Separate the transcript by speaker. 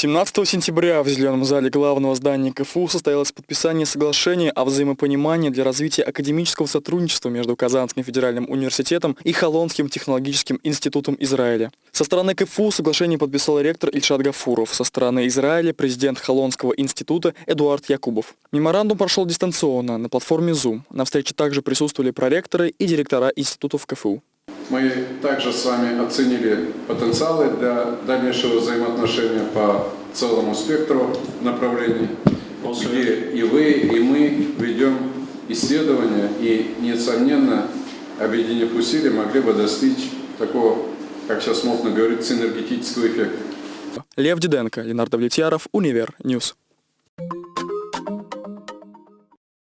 Speaker 1: 17 сентября в Зеленом зале главного здания КФУ состоялось подписание соглашения о взаимопонимании для развития академического сотрудничества между Казанским федеральным университетом и Холонским технологическим институтом Израиля. Со стороны КФУ соглашение подписал ректор Ильшат Гафуров, со стороны Израиля президент Холонского института Эдуард Якубов. Меморандум прошел дистанционно на платформе Zoom. На встрече также присутствовали проректоры и директора институтов КФУ.
Speaker 2: Мы также с вами оценили потенциалы для дальнейшего взаимоотношения по целому спектру направлений, где и вы, и мы ведем исследования и, несомненно, объединив усилия, могли бы достичь такого, как сейчас можно говорить, синергетического эффекта.
Speaker 1: Лев Диденко, Ленар Давлетьяров, Univer News.